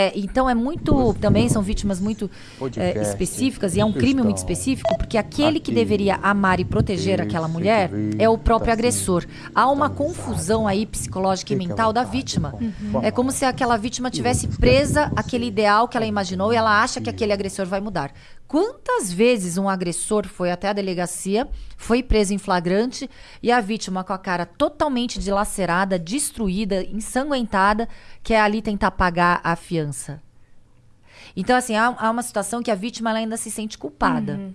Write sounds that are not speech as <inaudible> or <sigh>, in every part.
É, então é muito. Também são vítimas muito é, específicas e é um crime muito específico, porque aquele que deveria amar e proteger aquela mulher é o próprio tá agressor. Há uma confusão aí psicológica e mental da vontade? vítima. Uhum. É como se aquela vítima tivesse presa àquele ideal que ela imaginou e ela acha que aquele agressor vai mudar. Quantas vezes um agressor foi até a delegacia, foi preso em flagrante e a vítima com a cara totalmente dilacerada, destruída, ensanguentada, quer ali tentar pagar a fiança? Então, assim, há, há uma situação que a vítima ela ainda se sente culpada.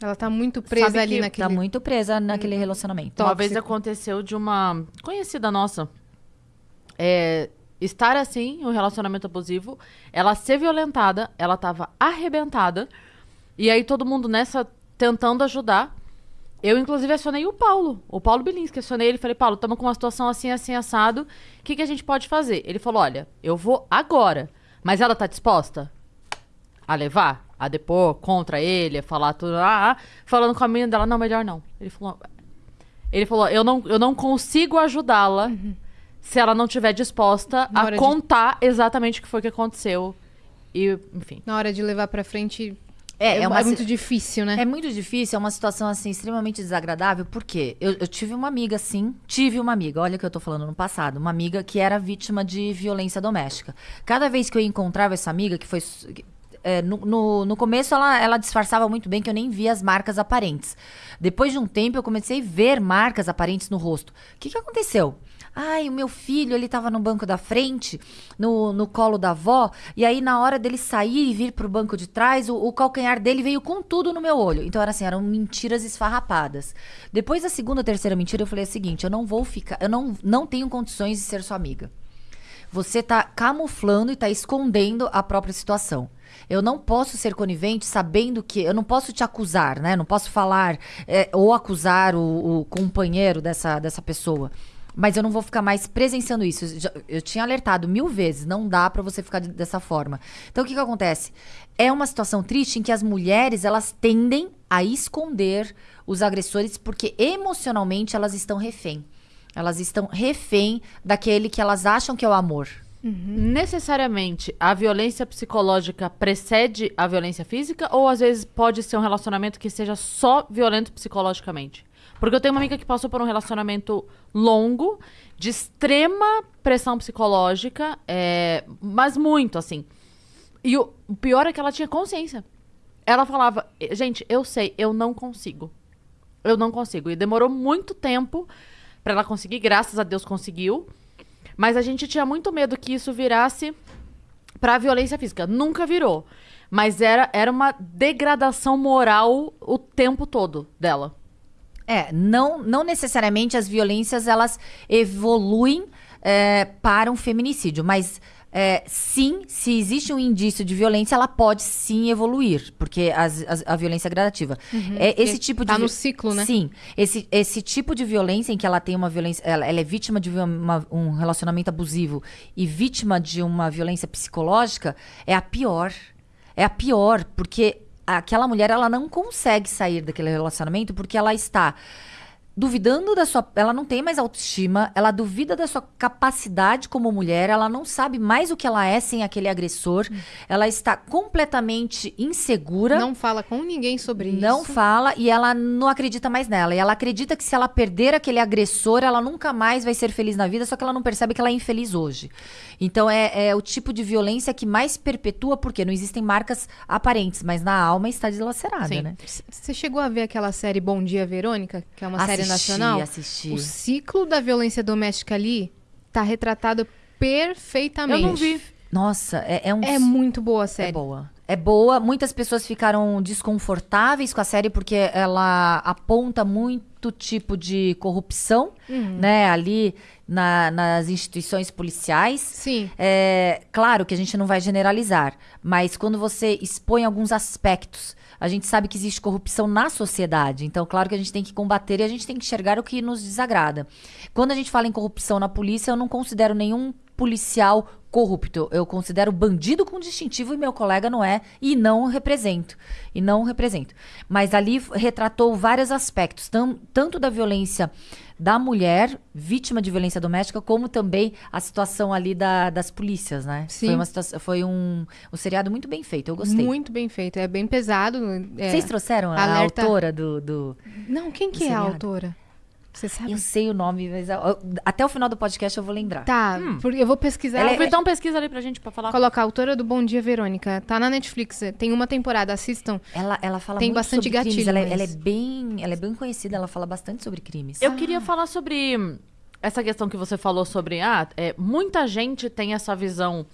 Ela tá muito presa Sabe ali que naquele... Tá muito presa naquele relacionamento. Uma vez Tóxico. aconteceu de uma conhecida nossa é, estar assim, um relacionamento abusivo, ela ser violentada, ela tava arrebentada, e aí todo mundo nessa tentando ajudar. Eu, inclusive, acionei o Paulo, o Paulo Bilinski. Acionei ele e falei, Paulo, estamos com uma situação assim, assim, assado. O que, que a gente pode fazer? Ele falou, olha, eu vou agora. Mas ela tá disposta a levar? A depor contra ele, a falar tudo. Ah, ah. falando com a menina dela, não, melhor não. Ele falou, ele falou: eu não, eu não consigo ajudá-la se ela não estiver disposta Na a hora de- contar exatamente o que foi que aconteceu. E, enfim. Na hora de levar pra frente... É, É, é uma muito si- difícil, né? É muito difícil, é uma situação assim extremamente desagradável, porque eu, eu tive uma amiga, sim, tive uma amiga, olha o que eu tô falando no passado, uma amiga que era vítima de violência doméstica. Cada vez que eu encontrava essa amiga, que foi. é, no, no, no começo ela, ela disfarçava muito bem que eu nem via as marcas aparentes. Depois de um tempo eu comecei a ver marcas aparentes no rosto. O que, que aconteceu? Ai, o meu filho, ele tava no banco da frente, no, no colo da avó, e aí na hora dele sair e vir pro banco de trás, o, o calcanhar dele veio com tudo no meu olho. Então era assim, eram mentiras esfarrapadas. Depois da segunda terceira mentira, eu falei o seguinte, eu não vou ficar, eu não, não tenho condições de ser sua amiga. Você tá camuflando e tá escondendo a própria situação. Eu não posso ser conivente sabendo que. Eu não posso te acusar, né? Não posso falar é, ou acusar o, o companheiro dessa, dessa pessoa. Mas eu não vou ficar mais presenciando isso. Eu, já- eu tinha alertado mil vezes, não dá pra você ficar de- dessa forma. Então o que, que acontece? É uma situação triste em que as mulheres elas tendem a esconder os agressores porque emocionalmente elas estão refém. Elas estão refém daquele que elas acham que é o amor. Necessariamente a violência psicológica precede a violência física? Ou às vezes pode ser um relacionamento que seja só violento psicologicamente? Porque eu tenho uma amiga que passou por um relacionamento longo, de extrema pressão psicológica, é, mas muito, assim. E o, pior é que ela tinha consciência. Ela falava, gente, eu sei, eu não consigo. Eu não consigo. E demorou muito tempo pra ela conseguir, graças a Deus conseguiu. Mas a gente tinha muito medo que isso virasse pra violência física. Nunca virou. Mas era, era uma degradação moral o tempo todo dela. É, não, não necessariamente as violências elas evoluem é, para um feminicídio, mas é, sim, se existe um indício de violência, ela pode sim evoluir, porque as- as- a violência é gradativa. É, esse tipo de tá no ciclo, né? Sim, esse, esse tipo de violência em que ela tem uma violência, ela, ela é vítima de uma- um relacionamento abusivo e vítima de uma violência psicológica, é a pior. É a pior, porque aquela mulher ela não consegue sair daquele relacionamento porque ela está duvidando da sua. Ela não tem mais autoestima, ela duvida da sua capacidade como mulher, ela não sabe mais o que ela é sem aquele agressor, ela está completamente insegura. Não fala com ninguém sobre Não isso. fala e ela não acredita mais nela. E ela acredita que se ela perder aquele agressor, ela nunca mais vai ser feliz na vida, só que ela não percebe que ela é infeliz hoje. Então é, é o tipo de violência que mais perpetua, porque não existem marcas aparentes, mas na alma está dilacerada, Sim. né? Você chegou a ver aquela série Bom Dia Verônica, que é uma série Assisti, nacional? assisti. O ciclo da violência doméstica ali tá retratado perfeitamente. Eu não vi. Nossa, é, é um. É muito boa a É série. boa. É boa. Muitas pessoas ficaram desconfortáveis com a série porque ela aponta muito tipo de corrupção, Uhum. né? Ali na- nas instituições policiais. Sim. É, claro que a gente não vai generalizar, mas quando você expõe alguns aspectos, a gente sabe que existe corrupção na sociedade. Então, claro que a gente tem que combater e a gente tem que enxergar o que nos desagrada. Quando a gente fala em corrupção na polícia, eu não considero nenhum policial corrupto. Eu considero bandido com distintivo e meu colega não é e não represento. E não represento. Mas ali retratou vários aspectos, tam, tanto da violência da mulher vítima de violência doméstica, como também a situação ali da, das polícias, né? Sim. Foi, uma situação, foi um, um seriado muito bem feito, eu gostei. Muito bem feito. É bem pesado. é- Vocês trouxeram a Alerta- autora do, do- Não, quem que é a seriado? autora? Você sabe? Eu sei o nome, mas eu- até o final do podcast eu vou lembrar. Tá, porque eu vou pesquisar. Ela O é- pesquisa ali pra gente pra falar. Colocar a autora do Bom Dia Verônica. Tá na Netflix. Tem uma temporada, assistam. Ela, ela fala Tem muito bastante sobre crimes. gatilho, Ela, é- mas- ela é bem, ela é bem conhecida, ela fala bastante sobre crimes. Eu queria falar sobre hum, essa questão que você falou sobre. Ah, é, muita gente tem essa visão.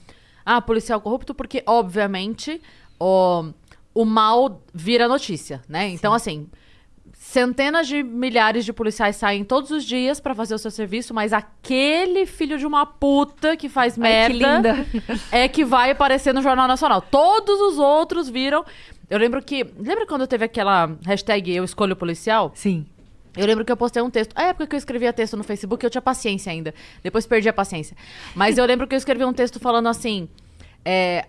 Ah, policial corrupto, porque, obviamente, o, o mal vira notícia, né? Então, assim. Centenas de milhares de policiais saem todos os dias pra fazer o seu serviço, mas aquele filho de uma puta que faz Ai, que merda <laughs> é que vai aparecer no Jornal Nacional. Todos os outros viram. Eu lembro que. Lembra quando teve aquela hashtag Eu Escolho Policial? Sim. Eu lembro que eu postei um texto. A época que eu escrevia texto no Facebook, eu tinha paciência ainda. Depois perdi a paciência. Mas eu lembro que eu escrevi um texto falando assim: é,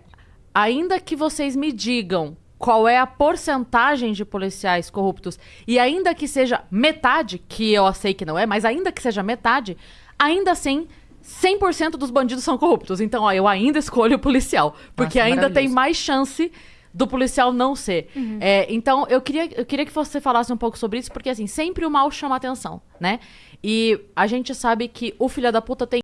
ainda que vocês me digam qual é a porcentagem de policiais corruptos, e ainda que seja metade, que eu sei que não é, mas ainda que seja metade, ainda assim. 100% dos bandidos são corruptos. Então, ó, eu ainda escolho o policial. Porque Nossa, ainda tem mais chance do policial não ser. É, então, eu queria, eu queria que você falasse um pouco sobre isso, porque assim, sempre o mal chama atenção, né? E a gente sabe que o filho da puta tem